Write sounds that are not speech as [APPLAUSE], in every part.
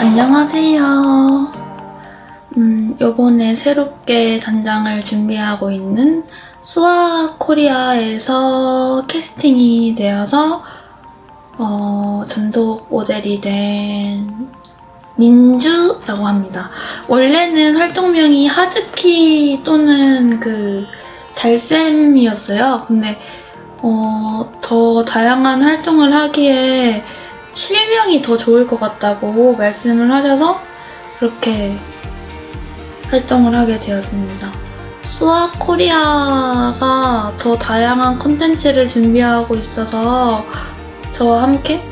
안녕하세요. 음, 요번에 새롭게 단장을 준비하고 있는 수아 코리아에서 캐스팅이 되어서 어, 전속 모델이 된 민주라고 합니다. 원래는 활동명이 하즈키 또는 그 달쌤이었어요. 근데 어, 더 다양한 활동을 하기에 실명이 더 좋을 것 같다고 말씀을 하셔서 그렇게 활동을 하게 되었습니다. 수아 코리아가 더 다양한 콘텐츠를 준비하고 있어서 저와 함께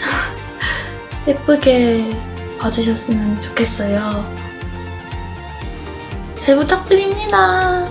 [LAUGHS] 예쁘게 봐주셨으면 좋겠어요. 잘 부탁드립니다.